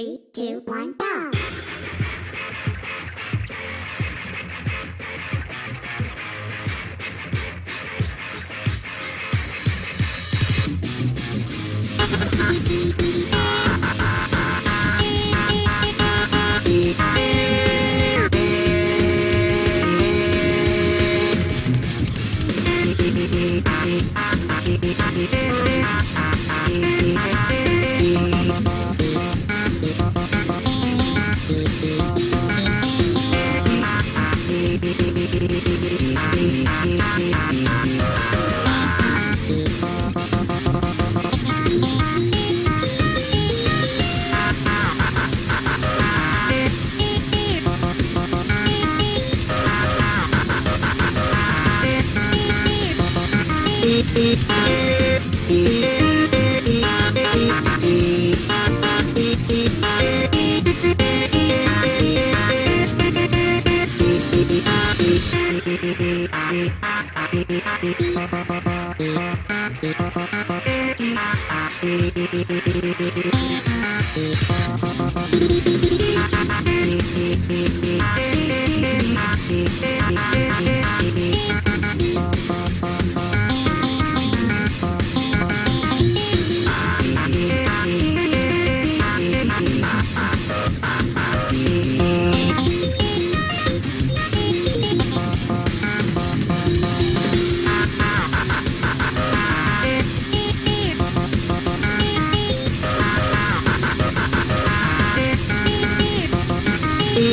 three, two, one, go! Beep, beep, beep. Beep, beep, beep.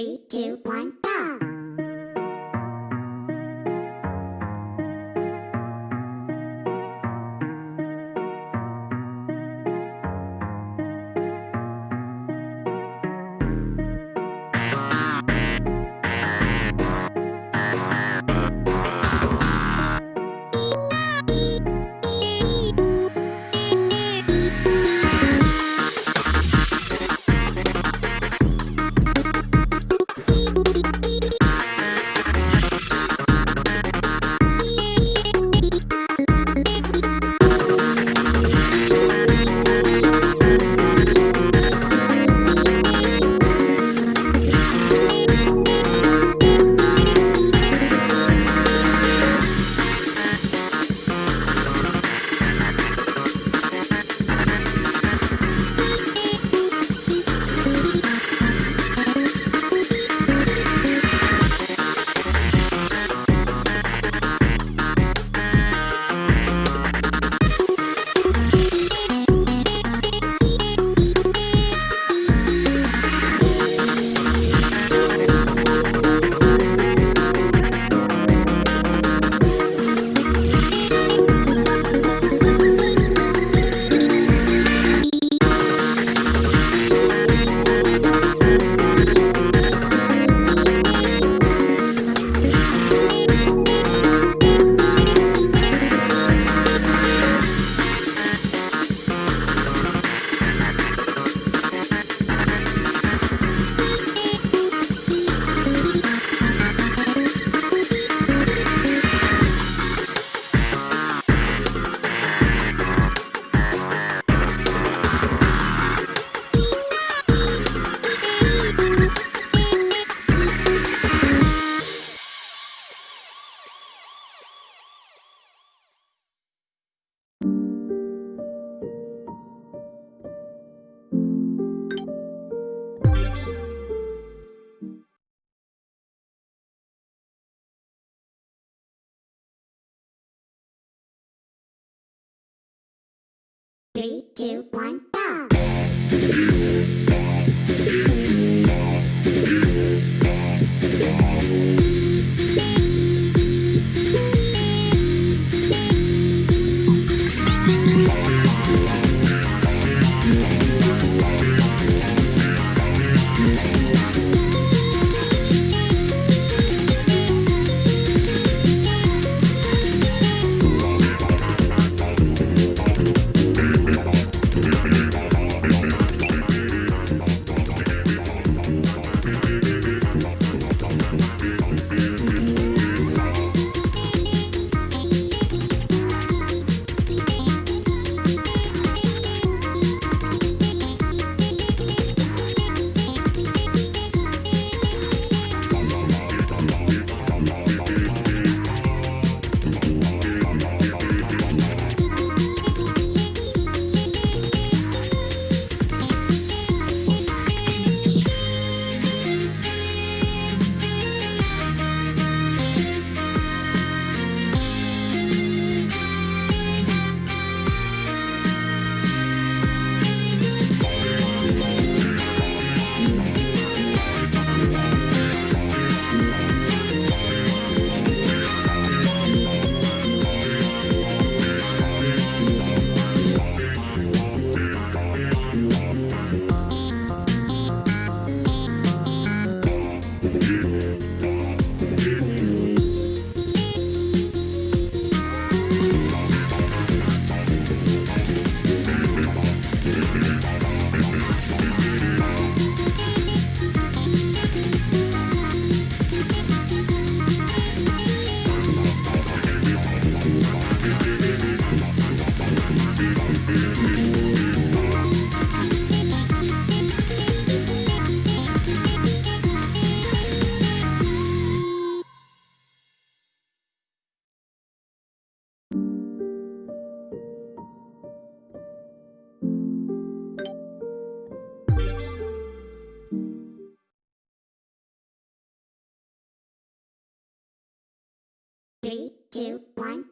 Three, two, one, go! Three, two, one. Three, two, one.